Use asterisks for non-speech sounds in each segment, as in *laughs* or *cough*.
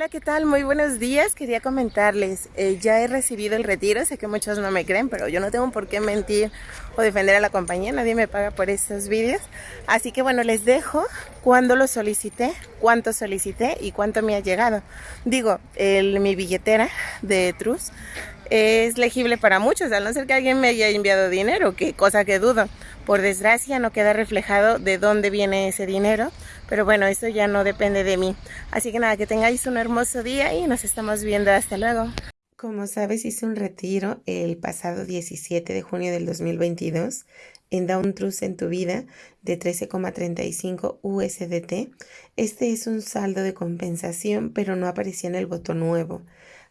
Hola, ¿qué tal? Muy buenos días. Quería comentarles, eh, ya he recibido el retiro, sé que muchos no me creen, pero yo no tengo por qué mentir o defender a la compañía, nadie me paga por estos vídeos. Así que bueno, les dejo cuándo lo solicité, cuánto solicité y cuánto me ha llegado. Digo, el, mi billetera de Trus es legible para muchos, a no ser que alguien me haya enviado dinero, que cosa que dudo. Por desgracia no queda reflejado de dónde viene ese dinero, pero bueno, eso ya no depende de mí. Así que nada, que tengáis un hermoso día y nos estamos viendo. Hasta luego. Como sabes, hice un retiro el pasado 17 de junio del 2022 en Down Trust en tu vida de 13,35 USDT. Este es un saldo de compensación, pero no aparecía en el botón nuevo.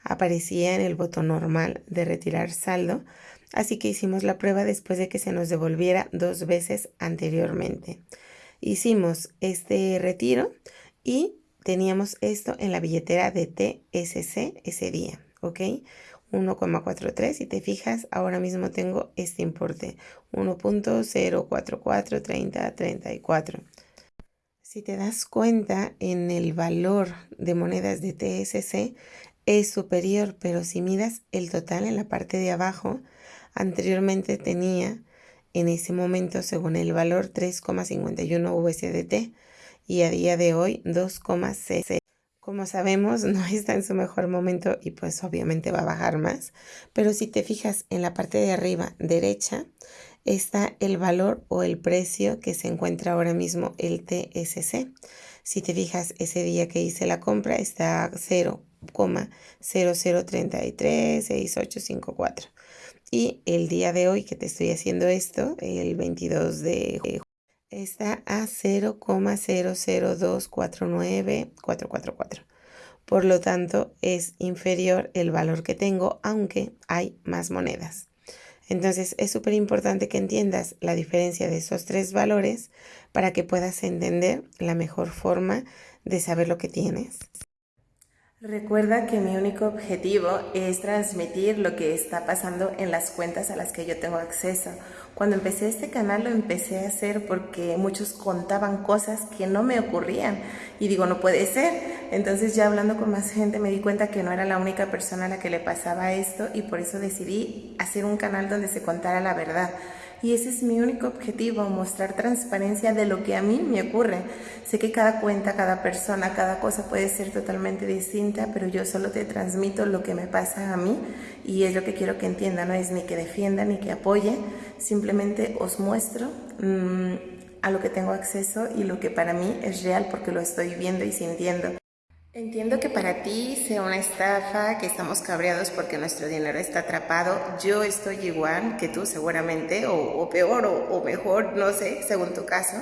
Aparecía en el botón normal de retirar saldo Así que hicimos la prueba después de que se nos devolviera dos veces anteriormente. Hicimos este retiro y teníamos esto en la billetera de TSC ese día, ¿ok? 1,43 si te fijas ahora mismo tengo este importe 1.0443034 si te das cuenta en el valor de monedas de TSC es superior pero si miras el total en la parte de abajo Anteriormente tenía en ese momento, según el valor, 3,51 USDT y a día de hoy 2,6. Como sabemos, *laughs* no está en su mejor momento y pues obviamente va a bajar más. Pero si te fijas en la parte de arriba derecha, está el valor o el precio que se encuentra ahora mismo el TSC. Si te fijas, ese día que hice la compra está 0,00336854. Y el día de hoy que te estoy haciendo esto, el 22 de julio, está a 0,00249444. Por lo tanto, es inferior el valor que tengo, aunque hay más monedas. Entonces, es súper importante que entiendas la diferencia de esos tres valores para que puedas entender la mejor forma de saber lo que tienes. Recuerda que mi único objetivo es transmitir lo que está pasando en las cuentas a las que yo tengo acceso. Cuando empecé este canal lo empecé a hacer porque muchos contaban cosas que no me ocurrían y digo, no puede ser. Entonces ya hablando con más gente me di cuenta que no era la única persona a la que le pasaba esto y por eso decidí hacer un canal donde se contara la verdad y ese es mi único objetivo, mostrar transparencia de lo que a mí me ocurre. Sé que cada cuenta, cada persona, cada cosa puede ser totalmente distinta, pero yo solo te transmito lo que me pasa a mí y es lo que quiero que entiendan, no es ni que defienda ni que apoye, simplemente os muestro mm, a lo que tengo acceso y lo que para mí es real porque lo estoy viendo y sintiendo. Entiendo que para ti sea una estafa, que estamos cabreados porque nuestro dinero está atrapado. Yo estoy igual que tú seguramente, o, peor, o, o, mejor, no sé, según tu caso.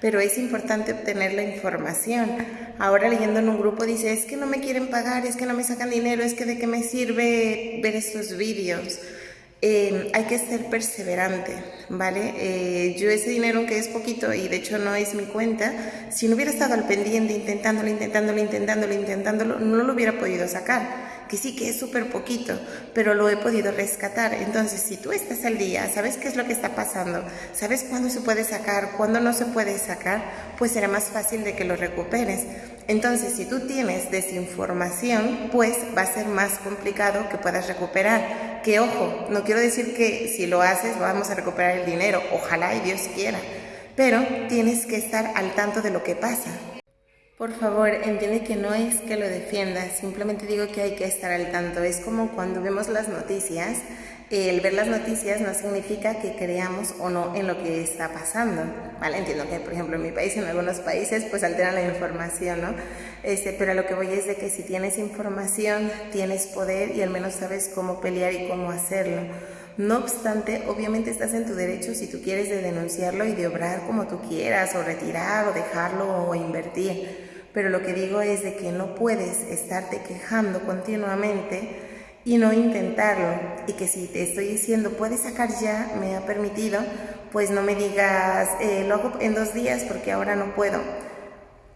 Pero es importante obtener la información. Ahora leyendo en un grupo dice, es que no me quieren pagar, es que no me sacan dinero, es que de qué me sirve ver estos vídeos. Em, hay que ser perseverante, ¿vale? Eh, yo ese dinero que es poquito y de hecho no es mi cuenta, si no hubiera estado al pendiente intentándolo, intentándolo, intentándolo, intentándolo, no lo hubiera podido sacar. Que sí que es súper poquito, pero lo he podido rescatar. Entonces, si tú estás al día, sabes qué es lo que está pasando, sabes cuándo se puede sacar, cuándo no se puede sacar, pues será más fácil de que lo recuperes. Entonces, si tú tienes desinformación, pues va a ser más complicado que puedas recuperar que ojo, no quiero decir que si lo haces vamos a recuperar el dinero, ojalá y Dios quiera, pero tienes que estar al tanto de lo que pasa. Por favor, entiende que no es que lo defiendas, simplemente digo que hay que estar al tanto. Es como cuando vemos las noticias el ver las noticias no significa que creamos o no en lo que está pasando, ¿vale? Entiendo que, por ejemplo, en mi país, en algunos países, pues alteran la información, ¿no? Este, pero lo que voy es de que si tienes información, tienes poder y al menos sabes cómo pelear y cómo hacerlo. No obstante, obviamente estás en tu derecho si tú quieres de denunciarlo y de obrar como tú quieras, o retirar, o dejarlo, o invertir. Pero lo que digo es de que no puedes estarte quejando continuamente y no intentarlo. Y que si te estoy diciendo, puedes sacar ya, me ha permitido, pues no me digas, eh, lo hago en dos días porque ahora no puedo.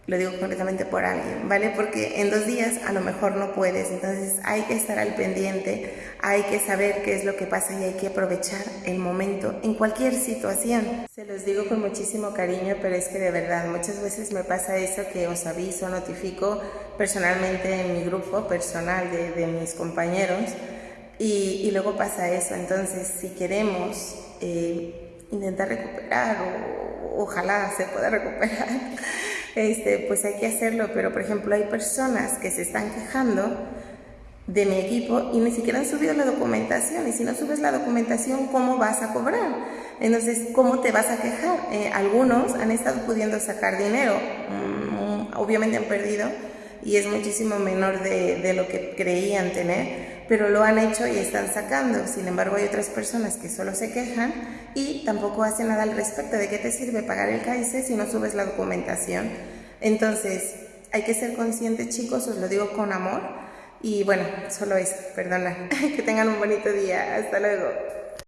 Lo digo completamente por alguien, ¿vale? Porque en dos días a lo mejor no puedes, entonces hay que estar al pendiente, hay que saber qué es lo que pasa y hay que aprovechar el momento en cualquier situación. Se los digo con muchísimo cariño, pero es que de verdad muchas veces me pasa eso que os aviso, notifico personalmente en mi grupo personal de, mis compañeros y, luego pasa eso, entonces si queremos... Eh, intentar recuperar o ojalá se pueda recuperar este, pues hay que hacerlo, pero por ejemplo hay personas que se están quejando de mi equipo y ni siquiera han subido la documentación y si no subes la documentación, ¿cómo vas a cobrar? Entonces, ¿cómo te vas a quejar? Eh, algunos han estado pudiendo sacar dinero, mm, obviamente han perdido y es muchísimo menor de lo que creían tener, pero lo han hecho y están sacando. Sin embargo, hay otras personas que solo se quejan y tampoco hacen nada al respecto. ¿De qué te sirve pagar el CAICE si no subes la documentación? Entonces, hay que ser conscientes, chicos, os lo digo con amor. Y bueno, solo eso, perdona. *laughs* que tengan un bonito día. Hasta luego.